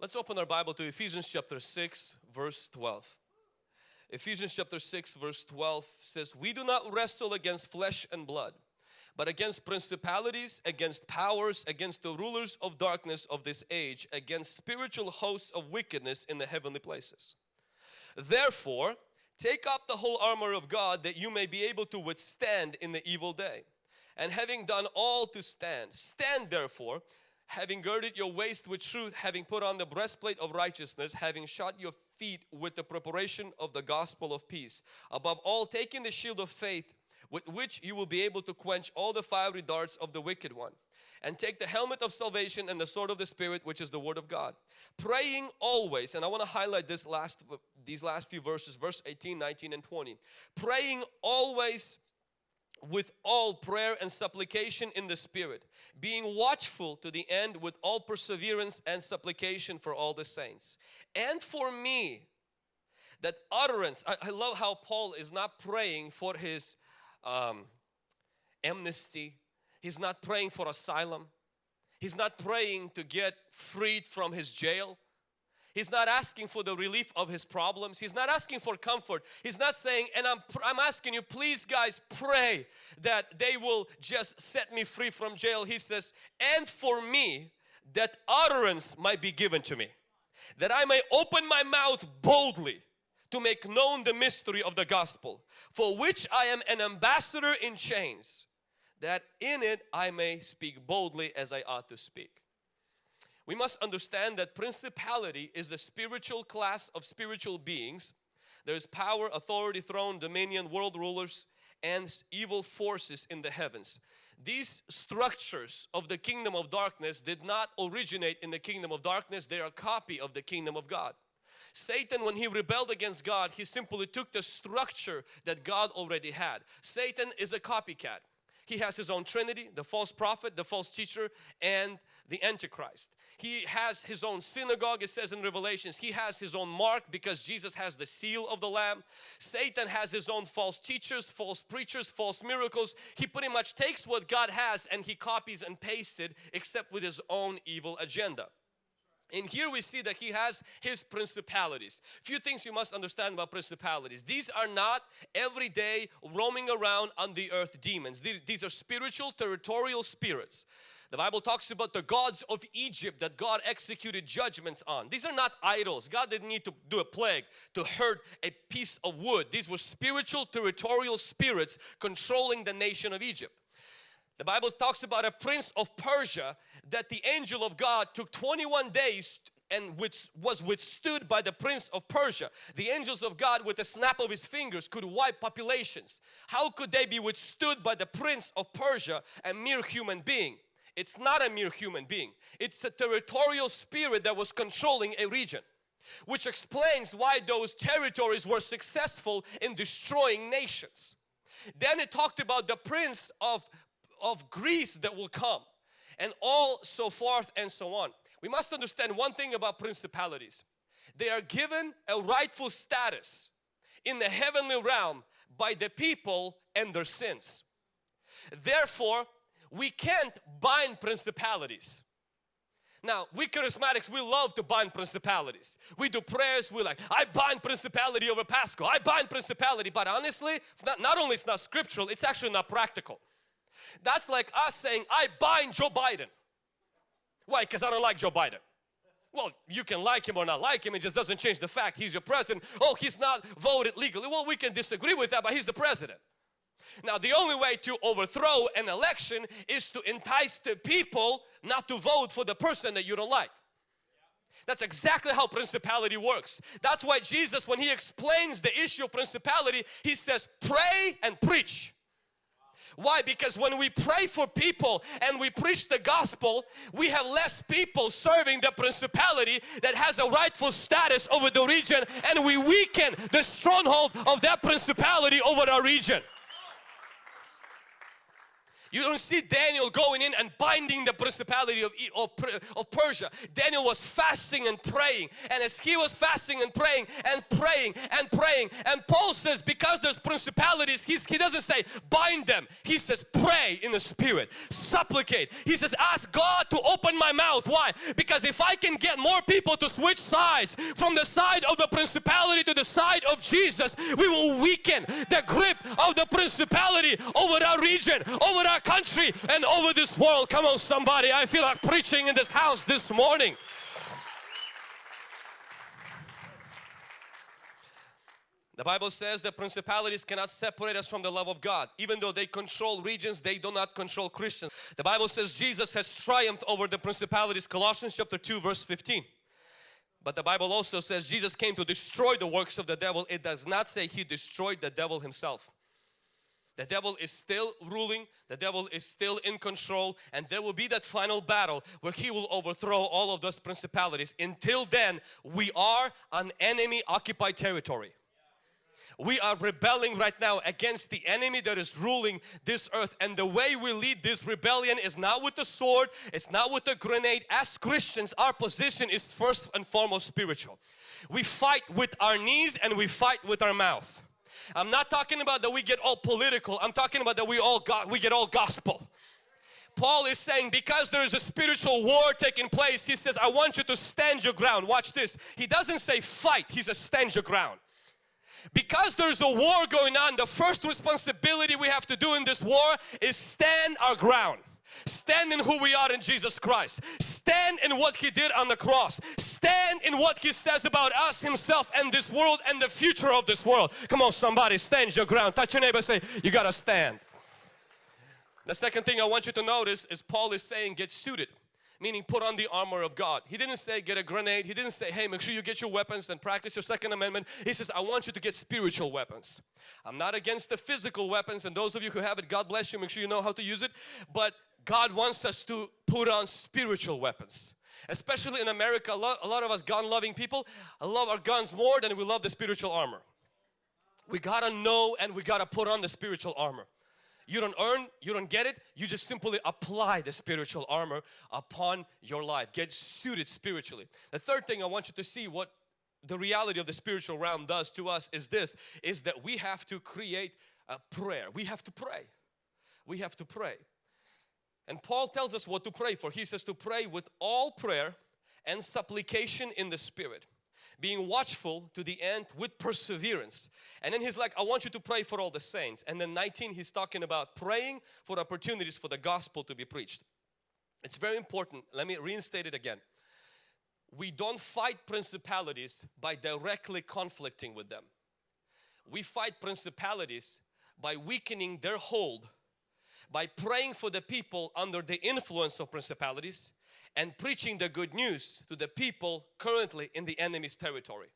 Let's open our Bible to Ephesians chapter 6 verse 12. Ephesians chapter 6 verse 12 says, We do not wrestle against flesh and blood, but against principalities, against powers, against the rulers of darkness of this age, against spiritual hosts of wickedness in the heavenly places. Therefore, take up the whole armor of God that you may be able to withstand in the evil day. And having done all to stand, stand therefore, having girded your waist with truth, having put on the breastplate of righteousness, having shod your feet with the preparation of the gospel of peace. Above all, taking the shield of faith with which you will be able to quench all the fiery darts of the wicked one. And take the helmet of salvation and the sword of the Spirit, which is the Word of God. Praying always, and I want to highlight this last these last few verses, verse 18, 19, and 20. Praying always with all prayer and supplication in the Spirit, being watchful to the end with all perseverance and supplication for all the saints. And for me, that utterance, I, I love how Paul is not praying for his um, amnesty, he's not praying for asylum, he's not praying to get freed from his jail. He's not asking for the relief of his problems. He's not asking for comfort. He's not saying, and I'm, I'm asking you, please guys, pray that they will just set me free from jail. He says, and for me, that utterance might be given to me. That I may open my mouth boldly to make known the mystery of the gospel, for which I am an ambassador in chains, that in it I may speak boldly as I ought to speak. We must understand that principality is the spiritual class of spiritual beings. There is power, authority, throne, dominion, world rulers and evil forces in the heavens. These structures of the kingdom of darkness did not originate in the kingdom of darkness. They are a copy of the kingdom of God. Satan when he rebelled against God he simply took the structure that God already had. Satan is a copycat. He has his own trinity, the false prophet, the false teacher and the antichrist. He has his own synagogue it says in Revelations. He has his own mark because Jesus has the seal of the Lamb. Satan has his own false teachers, false preachers, false miracles. He pretty much takes what God has and he copies and pastes it except with his own evil agenda. And here we see that he has his principalities. Few things you must understand about principalities. These are not everyday roaming around on the earth demons. These, these are spiritual territorial spirits. The Bible talks about the gods of Egypt that God executed judgments on. These are not idols. God didn't need to do a plague to hurt a piece of wood. These were spiritual territorial spirits controlling the nation of Egypt. The Bible talks about a prince of Persia that the angel of God took 21 days and which was withstood by the prince of Persia. The angels of God with a snap of his fingers could wipe populations. How could they be withstood by the prince of Persia, a mere human being? It's not a mere human being. It's a territorial spirit that was controlling a region. Which explains why those territories were successful in destroying nations. Then it talked about the prince of, of Greece that will come and all so forth and so on. We must understand one thing about principalities. They are given a rightful status in the heavenly realm by the people and their sins. Therefore, we can't bind principalities. Now, we charismatics, we love to bind principalities. We do prayers, we like, I bind principality over Pasco. I bind principality. But honestly, not, not only it's not scriptural, it's actually not practical. That's like us saying, I bind Joe Biden. Why? Because I don't like Joe Biden. Well, you can like him or not like him, it just doesn't change the fact he's your president. Oh, he's not voted legally. Well, we can disagree with that, but he's the president. Now the only way to overthrow an election is to entice the people not to vote for the person that you don't like. That's exactly how principality works. That's why Jesus when he explains the issue of principality he says pray and preach. Why? Because when we pray for people and we preach the gospel, we have less people serving the principality that has a rightful status over the region and we weaken the stronghold of that principality over our region. You don't see Daniel going in and binding the principality of, of, of Persia. Daniel was fasting and praying and as he was fasting and praying and praying and praying and Paul says because there's principalities he doesn't say bind them. He says pray in the spirit, supplicate. He says ask God to open my mouth. Why? Because if I can get more people to switch sides from the side of the principality to the side of Jesus we will weaken the grip of the principality over our region, over our our country and over this world. Come on somebody, I feel like preaching in this house this morning. The Bible says that principalities cannot separate us from the love of God. Even though they control regions, they do not control Christians. The Bible says Jesus has triumphed over the principalities. Colossians chapter 2 verse 15. But the Bible also says Jesus came to destroy the works of the devil. It does not say He destroyed the devil Himself. The devil is still ruling, the devil is still in control and there will be that final battle where he will overthrow all of those principalities. Until then, we are an enemy occupied territory. We are rebelling right now against the enemy that is ruling this earth and the way we lead this rebellion is not with the sword, it's not with the grenade. As Christians, our position is first and foremost spiritual. We fight with our knees and we fight with our mouth. I'm not talking about that we get all political. I'm talking about that we all got we get all gospel. Paul is saying because there is a spiritual war taking place, he says, I want you to stand your ground. Watch this. He doesn't say fight, he says stand your ground. Because there's a war going on, the first responsibility we have to do in this war is stand our ground. Stand in who we are in Jesus Christ. Stand in what He did on the cross. Stand in what He says about us, Himself and this world and the future of this world. Come on somebody, stand your ground. Touch your neighbor say, you gotta stand. The second thing I want you to notice is Paul is saying get suited meaning put on the armor of God. He didn't say get a grenade. He didn't say, hey, make sure you get your weapons and practice your second amendment. He says, I want you to get spiritual weapons. I'm not against the physical weapons and those of you who have it, God bless you, make sure you know how to use it. But God wants us to put on spiritual weapons. Especially in America, a lot, of us gun loving people love our guns more than we love the spiritual armor. We gotta know and we gotta put on the spiritual armor. You don't earn, you don't get it, you just simply apply the spiritual armor upon your life. Get suited spiritually. The third thing I want you to see what the reality of the spiritual realm does to us is this, is that we have to create a prayer. We have to pray. We have to pray. And Paul tells us what to pray for. He says to pray with all prayer and supplication in the Spirit being watchful to the end with perseverance. And then he's like, I want you to pray for all the saints. And then 19, he's talking about praying for opportunities for the gospel to be preached. It's very important. Let me reinstate it again. We don't fight principalities by directly conflicting with them. We fight principalities by weakening their hold by praying for the people under the influence of principalities and preaching the good news to the people currently in the enemy's territory.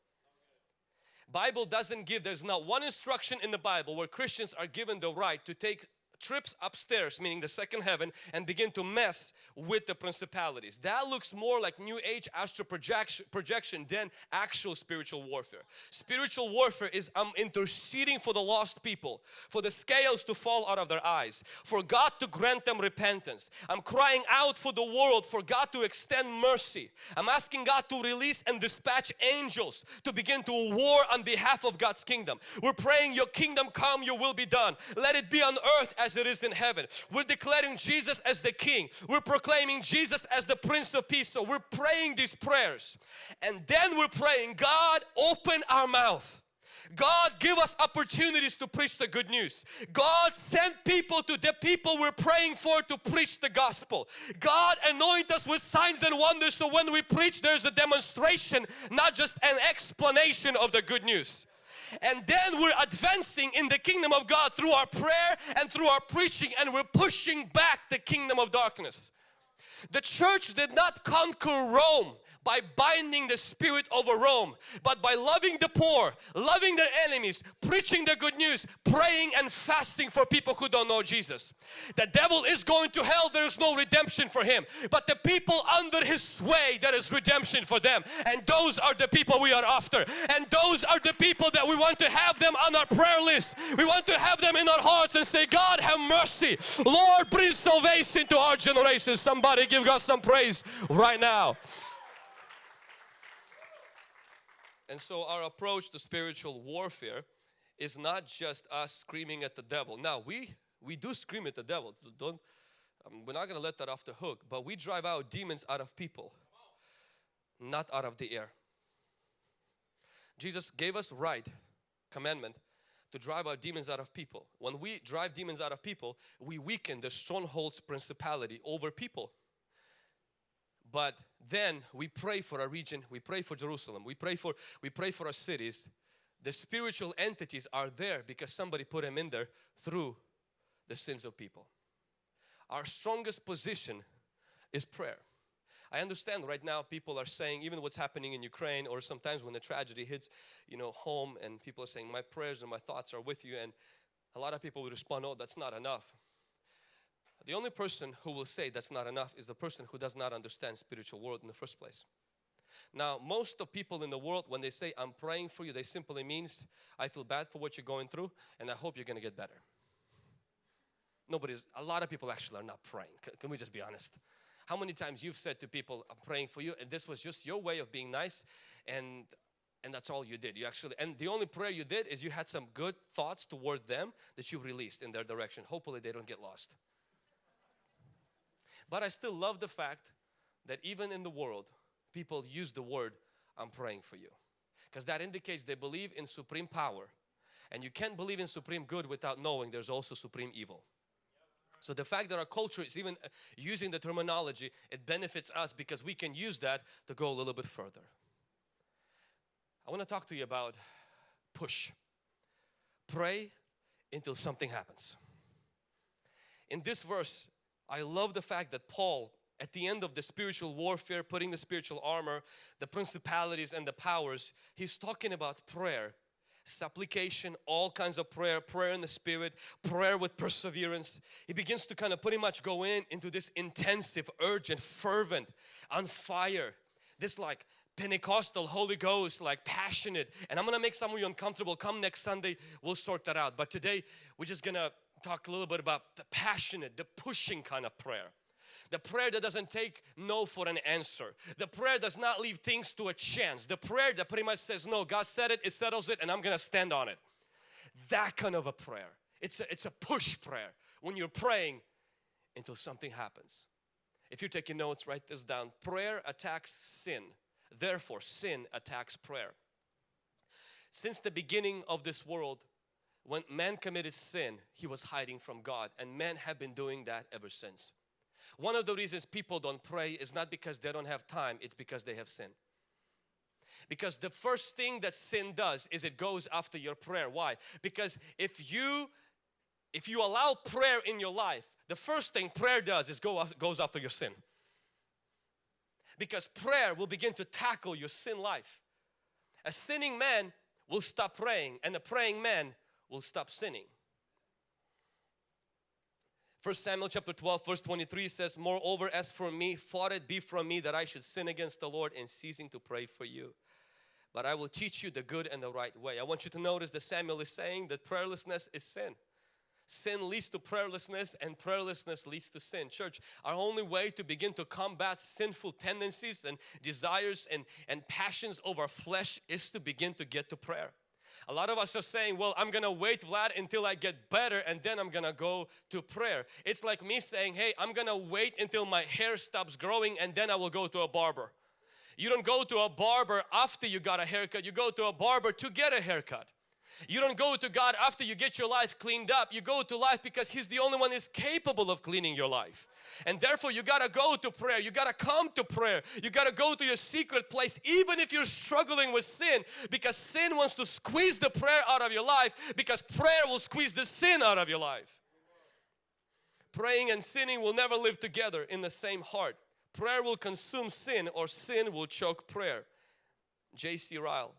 Bible doesn't give, there's not one instruction in the Bible where Christians are given the right to take trips upstairs, meaning the second heaven, and begin to mess with the principalities. That looks more like New Age astral projection, projection than actual spiritual warfare. Spiritual warfare is I'm interceding for the lost people, for the scales to fall out of their eyes, for God to grant them repentance. I'm crying out for the world, for God to extend mercy. I'm asking God to release and dispatch angels to begin to war on behalf of God's kingdom. We're praying your kingdom come, your will be done. Let it be on earth as as it is in heaven. We're declaring Jesus as the King. We're proclaiming Jesus as the Prince of Peace. So we're praying these prayers. And then we're praying, God open our mouth. God give us opportunities to preach the good news. God send people to the people we're praying for to preach the gospel. God anoint us with signs and wonders so when we preach there's a demonstration not just an explanation of the good news and then we're advancing in the kingdom of God through our prayer and through our preaching and we're pushing back the kingdom of darkness. The church did not conquer Rome by binding the spirit over Rome, but by loving the poor, loving their enemies, preaching the good news, praying and fasting for people who don't know Jesus. The devil is going to hell, there is no redemption for him. But the people under his sway, there is redemption for them. And those are the people we are after. And those are the people that we want to have them on our prayer list. We want to have them in our hearts and say, God have mercy. Lord, bring salvation to our generation. Somebody give God some praise right now. And so our approach to spiritual warfare is not just us screaming at the devil. Now we we do scream at the devil. Don't um, we're not going to let that off the hook, but we drive out demons out of people, not out of the air. Jesus gave us right commandment to drive out demons out of people. When we drive demons out of people, we weaken the strongholds principality over people. But then we pray for our region, we pray for Jerusalem, we pray for we pray for our cities. The spiritual entities are there because somebody put them in there through the sins of people. Our strongest position is prayer. I understand right now people are saying even what's happening in Ukraine or sometimes when the tragedy hits you know home and people are saying my prayers and my thoughts are with you and a lot of people would respond oh that's not enough the only person who will say that's not enough is the person who does not understand spiritual world in the first place. Now, most of people in the world, when they say, I'm praying for you, they simply means, I feel bad for what you're going through and I hope you're going to get better. Nobody's, a lot of people actually are not praying. Can we just be honest? How many times you've said to people, I'm praying for you and this was just your way of being nice and and that's all you did. You actually, and the only prayer you did is you had some good thoughts toward them that you released in their direction. Hopefully they don't get lost. But I still love the fact that even in the world, people use the word, I'm praying for you. Because that indicates they believe in supreme power. And you can't believe in supreme good without knowing there's also supreme evil. So the fact that our culture is even uh, using the terminology, it benefits us because we can use that to go a little bit further. I want to talk to you about push. Pray until something happens. In this verse, I love the fact that Paul at the end of the spiritual warfare, putting the spiritual armor, the principalities and the powers, he's talking about prayer, supplication, all kinds of prayer, prayer in the spirit, prayer with perseverance. He begins to kind of pretty much go in into this intensive, urgent, fervent, on fire, this like Pentecostal, Holy Ghost, like passionate. And I'm gonna make some of you uncomfortable. Come next Sunday, we'll sort that out. But today, we're just gonna talk a little bit about the passionate, the pushing kind of prayer. The prayer that doesn't take no for an answer. The prayer does not leave things to a chance. The prayer that pretty much says, no, God said it, it settles it and I'm going to stand on it. That kind of a prayer. It's a, it's a push prayer when you're praying until something happens. If you're taking notes, write this down. Prayer attacks sin. Therefore, sin attacks prayer. Since the beginning of this world, when man committed sin, he was hiding from God and men have been doing that ever since. One of the reasons people don't pray is not because they don't have time, it's because they have sin. Because the first thing that sin does is it goes after your prayer. Why? Because if you if you allow prayer in your life, the first thing prayer does is go goes after your sin. Because prayer will begin to tackle your sin life. A sinning man will stop praying and a praying man will stop sinning. First Samuel chapter 12 verse 23 says, Moreover as for me, far it be from me that I should sin against the Lord in ceasing to pray for you. But I will teach you the good and the right way. I want you to notice that Samuel is saying that prayerlessness is sin. Sin leads to prayerlessness and prayerlessness leads to sin. Church, our only way to begin to combat sinful tendencies and desires and, and passions of our flesh is to begin to get to prayer. A lot of us are saying, well, I'm gonna wait Vlad until I get better and then I'm gonna go to prayer. It's like me saying, hey, I'm gonna wait until my hair stops growing and then I will go to a barber. You don't go to a barber after you got a haircut, you go to a barber to get a haircut. You don't go to God after you get your life cleaned up. You go to life because He's the only one is capable of cleaning your life. And therefore you got to go to prayer. You got to come to prayer. You got to go to your secret place even if you're struggling with sin because sin wants to squeeze the prayer out of your life because prayer will squeeze the sin out of your life. Praying and sinning will never live together in the same heart. Prayer will consume sin or sin will choke prayer. J.C. Ryle.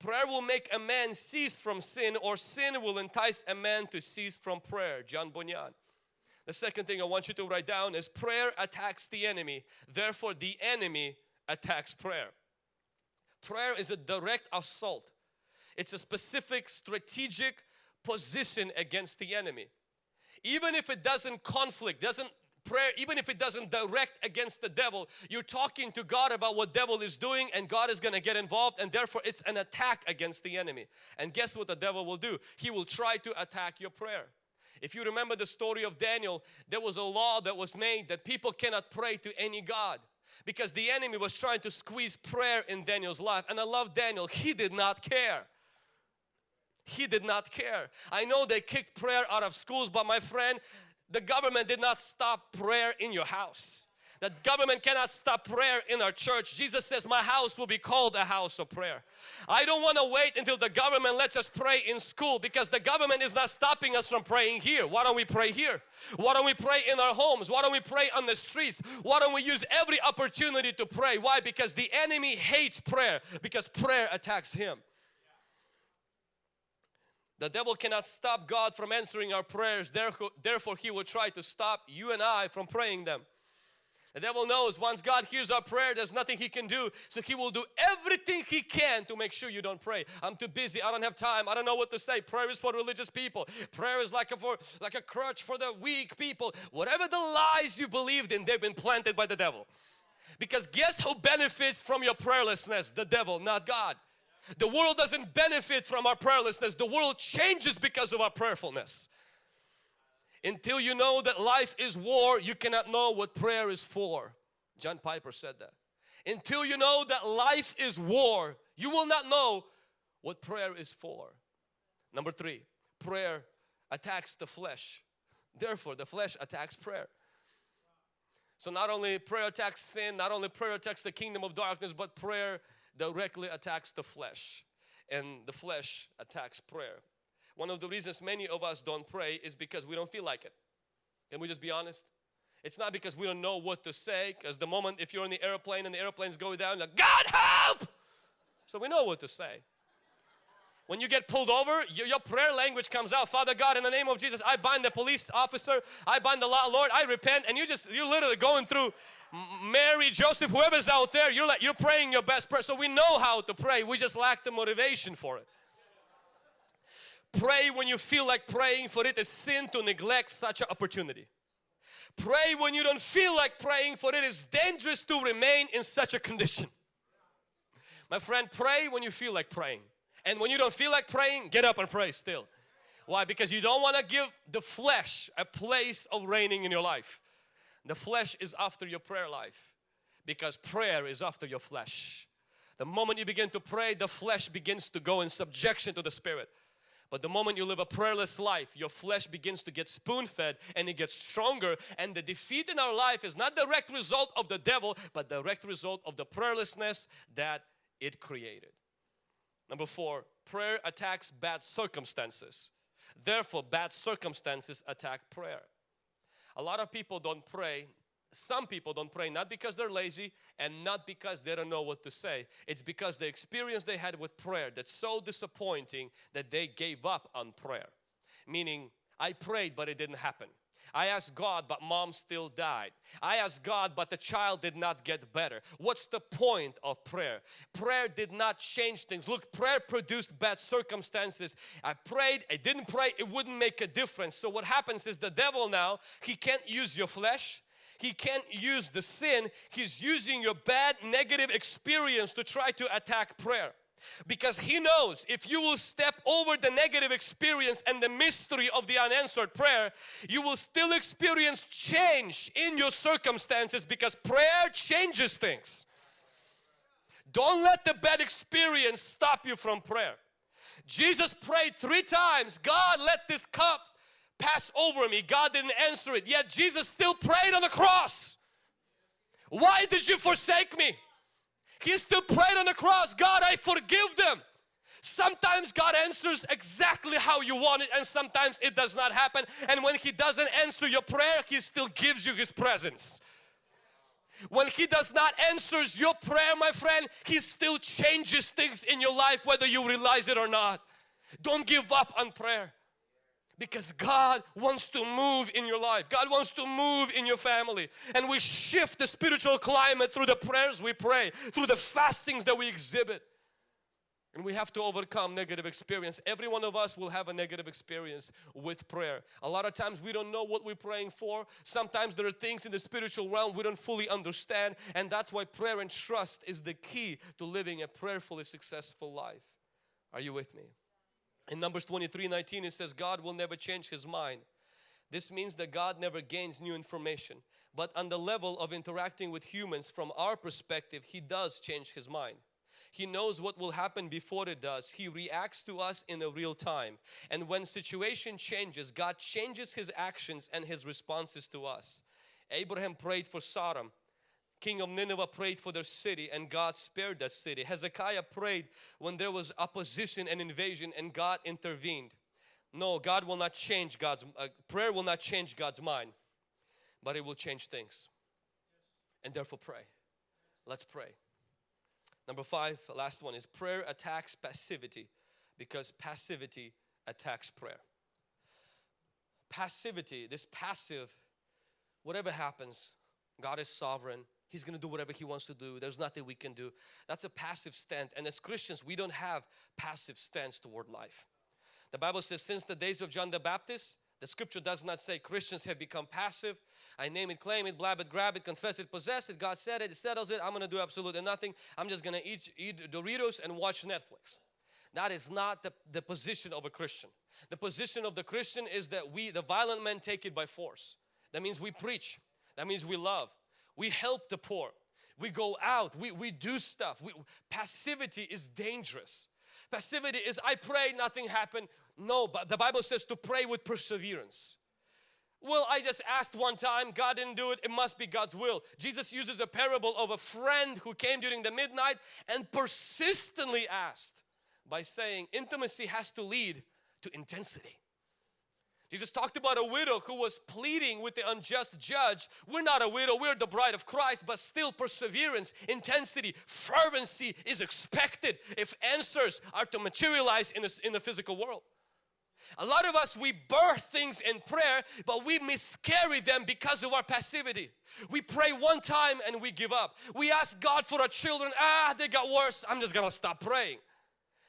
Prayer will make a man cease from sin or sin will entice a man to cease from prayer. John Bunyan. The second thing I want you to write down is prayer attacks the enemy. Therefore the enemy attacks prayer. Prayer is a direct assault. It's a specific strategic position against the enemy. Even if it doesn't conflict, doesn't prayer, even if it doesn't direct against the devil, you're talking to God about what devil is doing and God is going to get involved and therefore it's an attack against the enemy. And guess what the devil will do? He will try to attack your prayer. If you remember the story of Daniel, there was a law that was made that people cannot pray to any God because the enemy was trying to squeeze prayer in Daniel's life. And I love Daniel, he did not care. He did not care. I know they kicked prayer out of schools, but my friend, the government did not stop prayer in your house. The government cannot stop prayer in our church. Jesus says, my house will be called a house of prayer. I don't want to wait until the government lets us pray in school because the government is not stopping us from praying here. Why don't we pray here? Why don't we pray in our homes? Why don't we pray on the streets? Why don't we use every opportunity to pray? Why? Because the enemy hates prayer because prayer attacks him. The devil cannot stop God from answering our prayers, therefore he will try to stop you and I from praying them. The devil knows once God hears our prayer, there's nothing he can do. So he will do everything he can to make sure you don't pray. I'm too busy. I don't have time. I don't know what to say. Prayer is for religious people. Prayer is like a, for, like a crutch for the weak people. Whatever the lies you believed in, they've been planted by the devil. Because guess who benefits from your prayerlessness? The devil, not God. The world doesn't benefit from our prayerlessness. The world changes because of our prayerfulness. Until you know that life is war, you cannot know what prayer is for. John Piper said that. Until you know that life is war, you will not know what prayer is for. Number three, prayer attacks the flesh. Therefore, the flesh attacks prayer. So not only prayer attacks sin, not only prayer attacks the kingdom of darkness, but prayer directly attacks the flesh and the flesh attacks prayer. One of the reasons many of us don't pray is because we don't feel like it. Can we just be honest? It's not because we don't know what to say because the moment if you're in the airplane and the airplane's going down like God help! So we know what to say. When you get pulled over, your, your, prayer language comes out. Father God, in the name of Jesus, I bind the police officer. I bind the law, Lord, I repent. And you just, you're literally going through Mary, Joseph, whoever's out there, you're like, you're praying your best prayer. So we know how to pray. We just lack the motivation for it. Pray when you feel like praying for it is sin to neglect such an opportunity. Pray when you don't feel like praying for it is dangerous to remain in such a condition. My friend, pray when you feel like praying. And when you don't feel like praying, get up and pray still. Why? Because you don't want to give the flesh a place of reigning in your life. The flesh is after your prayer life because prayer is after your flesh. The moment you begin to pray, the flesh begins to go in subjection to the spirit. But the moment you live a prayerless life, your flesh begins to get spoon fed and it gets stronger. And the defeat in our life is not direct result of the devil, but direct result of the prayerlessness that it created. Number four, prayer attacks bad circumstances. Therefore, bad circumstances attack prayer. A lot of people don't pray some people don't pray not because they're lazy and not because they don't know what to say. It's because the experience they had with prayer that's so disappointing that they gave up on prayer. Meaning, I prayed but it didn't happen. I asked God but mom still died. I asked God but the child did not get better. What's the point of prayer? Prayer did not change things. Look, prayer produced bad circumstances. I prayed, I didn't pray, it wouldn't make a difference. So what happens is the devil now, he can't use your flesh he can't use the sin. He's using your bad negative experience to try to attack prayer. Because he knows if you will step over the negative experience and the mystery of the unanswered prayer, you will still experience change in your circumstances because prayer changes things. Don't let the bad experience stop you from prayer. Jesus prayed three times, God let this cup pass over me. God didn't answer it. Yet Jesus still prayed on the cross. Why did you forsake me? He still prayed on the cross. God, I forgive them. Sometimes God answers exactly how you want it and sometimes it does not happen. And when He doesn't answer your prayer, He still gives you His presence. When He does not answers your prayer, my friend, He still changes things in your life whether you realize it or not. Don't give up on prayer because God wants to move in your life. God wants to move in your family. And we shift the spiritual climate through the prayers we pray, through the fastings that we exhibit. And we have to overcome negative experience. Every one of us will have a negative experience with prayer. A lot of times we don't know what we're praying for. Sometimes there are things in the spiritual realm we don't fully understand. And that's why prayer and trust is the key to living a prayerfully successful life. Are you with me? In Numbers 23, 19 it says God will never change His mind. This means that God never gains new information. But on the level of interacting with humans from our perspective, He does change His mind. He knows what will happen before it does. He reacts to us in a real time. And when situation changes, God changes His actions and His responses to us. Abraham prayed for Sodom. King of Nineveh prayed for their city and God spared that city. Hezekiah prayed when there was opposition and invasion and God intervened. No, God will not change God's, uh, prayer will not change God's mind, but it will change things. And therefore pray. Let's pray. Number five, last one is prayer attacks passivity because passivity attacks prayer. Passivity, this passive, whatever happens, God is sovereign. He's going to do whatever He wants to do. There's nothing we can do. That's a passive stance. And as Christians, we don't have passive stance toward life. The Bible says since the days of John the Baptist, the scripture does not say Christians have become passive. I name it, claim it, blab it, grab it, confess it, possess it. God said it, it settles it. I'm going to do absolutely nothing. I'm just going to eat, eat Doritos and watch Netflix. That is not the, the position of a Christian. The position of the Christian is that we, the violent men, take it by force. That means we preach. That means we love. We help the poor. We go out. We, we do stuff. We, passivity is dangerous. Passivity is I pray, nothing happened. No, but the Bible says to pray with perseverance. Well, I just asked one time, God didn't do it, it must be God's will. Jesus uses a parable of a friend who came during the midnight and persistently asked by saying intimacy has to lead to intensity. Jesus talked about a widow who was pleading with the unjust judge. We're not a widow, we're the bride of Christ, but still perseverance, intensity, fervency is expected if answers are to materialize in, this, in the physical world. A lot of us, we birth things in prayer, but we miscarry them because of our passivity. We pray one time and we give up. We ask God for our children, ah, they got worse, I'm just gonna stop praying.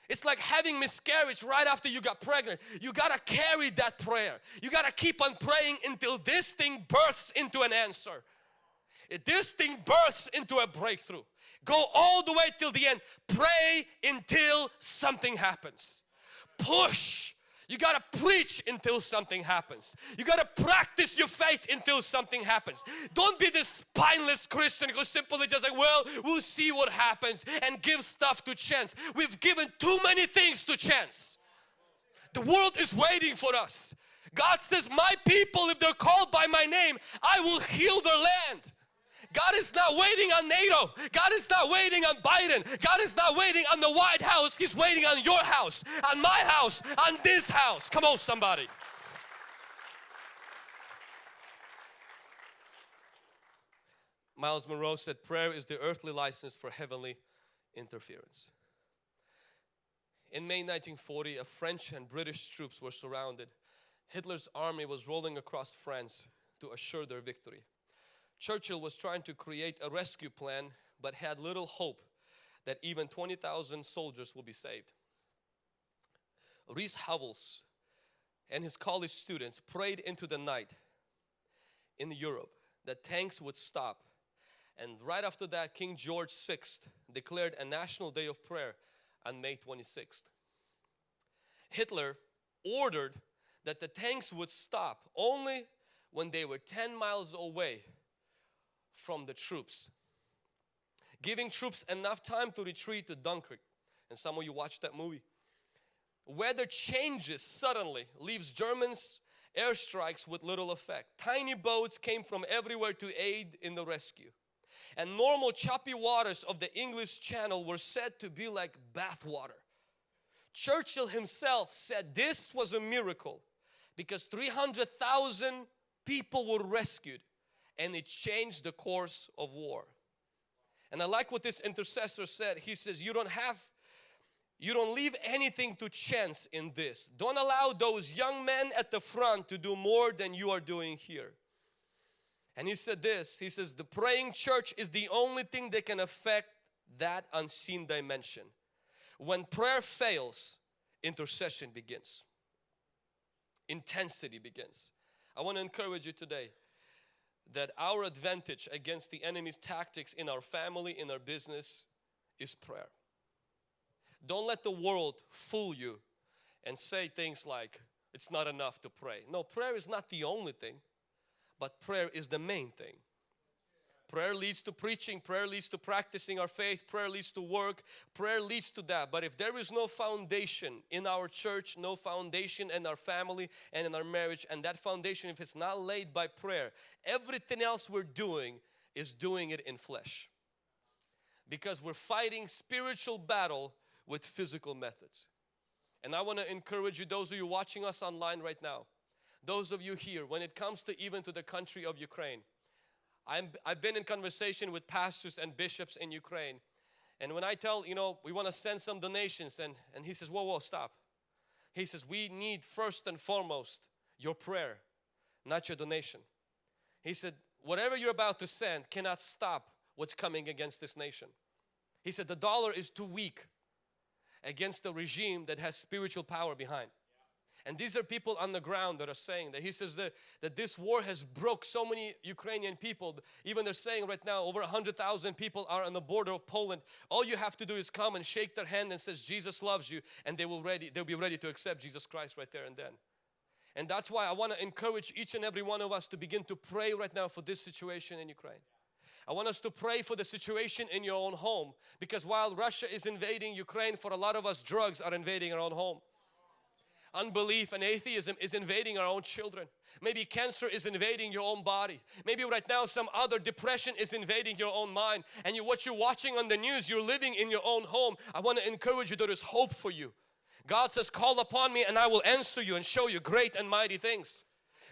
It's like having miscarriage right after you got pregnant. You gotta carry that prayer. You gotta keep on praying until this thing births into an answer. This thing births into a breakthrough. Go all the way till the end. Pray until something happens. Push you got to preach until something happens. You got to practice your faith until something happens. Don't be this spineless Christian who simply just like, well, we'll see what happens and give stuff to chance. We've given too many things to chance. The world is waiting for us. God says, my people, if they're called by my name, I will heal their land. God is not waiting on NATO. God is not waiting on Biden. God is not waiting on the White House. He's waiting on your house, on my house, on this house. Come on, somebody. Myles Munroe said prayer is the earthly license for heavenly interference. In May 1940, a French and British troops were surrounded. Hitler's army was rolling across France to assure their victory. Churchill was trying to create a rescue plan but had little hope that even 20,000 soldiers will be saved. Rees Howells and his college students prayed into the night in Europe that tanks would stop and right after that King George VI declared a national day of prayer on May 26th. Hitler ordered that the tanks would stop only when they were 10 miles away from the troops. Giving troops enough time to retreat to Dunkirk. And some of you watched that movie. Weather changes suddenly, leaves Germans airstrikes with little effect. Tiny boats came from everywhere to aid in the rescue. And normal choppy waters of the English Channel were said to be like bathwater. Churchill himself said this was a miracle because 300,000 people were rescued and it changed the course of war. And I like what this intercessor said. He says, You don't have, you don't leave anything to chance in this. Don't allow those young men at the front to do more than you are doing here. And he said this He says, The praying church is the only thing that can affect that unseen dimension. When prayer fails, intercession begins, intensity begins. I want to encourage you today that our advantage against the enemy's tactics in our family, in our business is prayer. Don't let the world fool you and say things like, it's not enough to pray. No, prayer is not the only thing, but prayer is the main thing. Prayer leads to preaching, prayer leads to practicing our faith, prayer leads to work, prayer leads to that. But if there is no foundation in our church, no foundation in our family and in our marriage, and that foundation, if it's not laid by prayer, everything else we're doing is doing it in flesh. Because we're fighting spiritual battle with physical methods. And I want to encourage you, those of you watching us online right now, those of you here, when it comes to even to the country of Ukraine, I'm, I've been in conversation with pastors and bishops in Ukraine and when I tell, you know, we want to send some donations and, and he says, whoa, whoa, stop. He says, we need first and foremost your prayer, not your donation. He said, whatever you're about to send cannot stop what's coming against this nation. He said, the dollar is too weak against the regime that has spiritual power behind. And these are people on the ground that are saying that. He says that, that this war has broke so many Ukrainian people. Even they're saying right now over 100,000 people are on the border of Poland. All you have to do is come and shake their hand and says Jesus loves you and they will ready, they'll be ready to accept Jesus Christ right there and then. And that's why I want to encourage each and every one of us to begin to pray right now for this situation in Ukraine. I want us to pray for the situation in your own home because while Russia is invading Ukraine for a lot of us drugs are invading our own home unbelief and atheism is invading our own children. Maybe cancer is invading your own body. Maybe right now some other depression is invading your own mind and you, what you're watching on the news, you're living in your own home. I want to encourage you there is hope for you. God says call upon me and I will answer you and show you great and mighty things.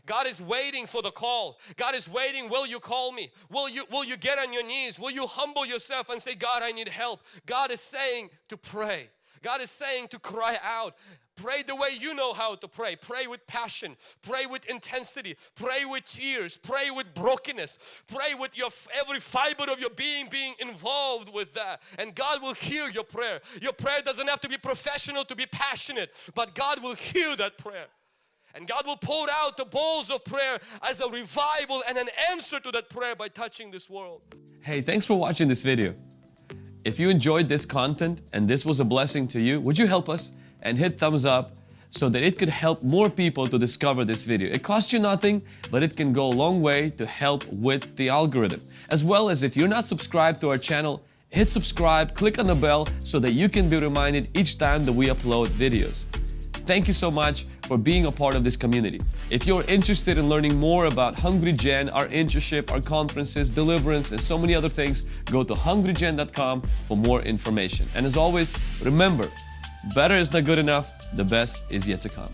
God is waiting for the call. God is waiting, will you call me? Will you, will you get on your knees? Will you humble yourself and say, God, I need help? God is saying to pray. God is saying to cry out. Pray the way you know how to pray. Pray with passion. Pray with intensity. Pray with tears. Pray with brokenness. Pray with your every fiber of your being being involved with that. And God will hear your prayer. Your prayer doesn't have to be professional to be passionate, but God will hear that prayer. And God will pour out the bowls of prayer as a revival and an answer to that prayer by touching this world. Hey, thanks for watching this video. If you enjoyed this content and this was a blessing to you, would you help us and hit thumbs up so that it could help more people to discover this video. It costs you nothing, but it can go a long way to help with the algorithm. As well as if you're not subscribed to our channel, hit subscribe, click on the bell so that you can be reminded each time that we upload videos. Thank you so much for being a part of this community. If you're interested in learning more about Hungry Gen, our internship, our conferences, deliverance, and so many other things, go to hungrygen.com for more information. And as always, remember, better is not good enough, the best is yet to come.